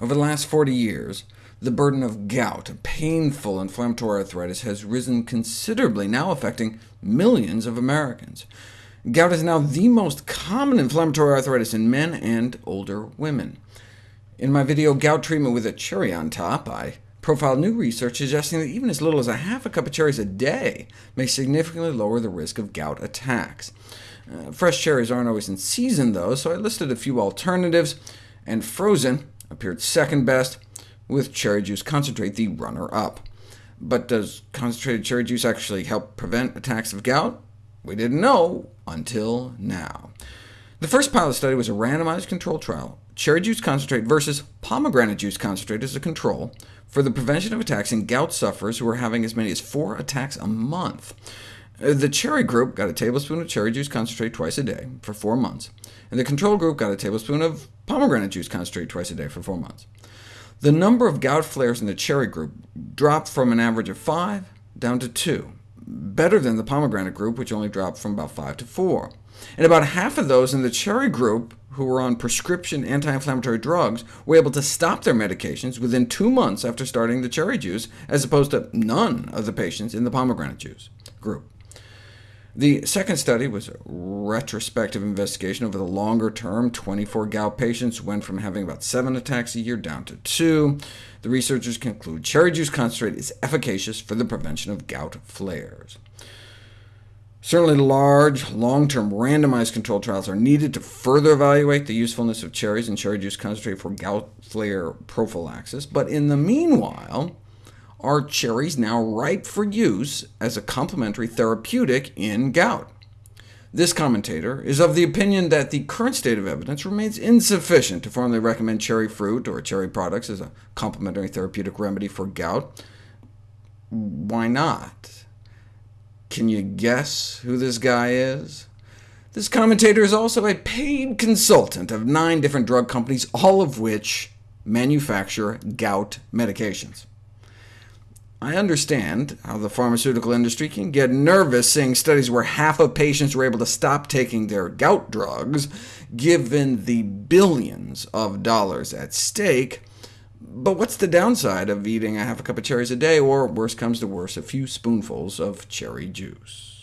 Over the last 40 years, the burden of gout, a painful inflammatory arthritis, has risen considerably, now affecting millions of Americans. Gout is now the most common inflammatory arthritis in men and older women. In my video, Gout Treatment with a Cherry on Top, I profiled new research suggesting that even as little as a half a cup of cherries a day may significantly lower the risk of gout attacks. Uh, fresh cherries aren't always in season, though, so I listed a few alternatives, and frozen appeared second best, with cherry juice concentrate the runner-up. But does concentrated cherry juice actually help prevent attacks of gout? We didn't know until now. The first pilot study was a randomized controlled trial, cherry juice concentrate versus pomegranate juice concentrate as a control, for the prevention of attacks in gout sufferers who were having as many as four attacks a month. The cherry group got a tablespoon of cherry juice concentrate twice a day for four months, and the control group got a tablespoon of pomegranate juice concentrate twice a day for four months. The number of gout flares in the cherry group dropped from an average of 5 down to 2, better than the pomegranate group, which only dropped from about 5 to 4. And about half of those in the cherry group who were on prescription anti-inflammatory drugs were able to stop their medications within two months after starting the cherry juice, as opposed to none of the patients in the pomegranate juice group. The second study was a retrospective investigation over the longer term. 24 gout patients went from having about 7 attacks a year down to 2. The researchers conclude cherry juice concentrate is efficacious for the prevention of gout flares. Certainly large, long-term randomized controlled trials are needed to further evaluate the usefulness of cherries and cherry juice concentrate for gout flare prophylaxis, but in the meanwhile, are cherries now ripe for use as a complementary therapeutic in gout? This commentator is of the opinion that the current state of evidence remains insufficient to formally recommend cherry fruit or cherry products as a complementary therapeutic remedy for gout. Why not? Can you guess who this guy is? This commentator is also a paid consultant of nine different drug companies, all of which manufacture gout medications. I understand how the pharmaceutical industry can get nervous seeing studies where half of patients were able to stop taking their gout drugs, given the billions of dollars at stake. But what's the downside of eating a half a cup of cherries a day, or worse comes to worse, a few spoonfuls of cherry juice?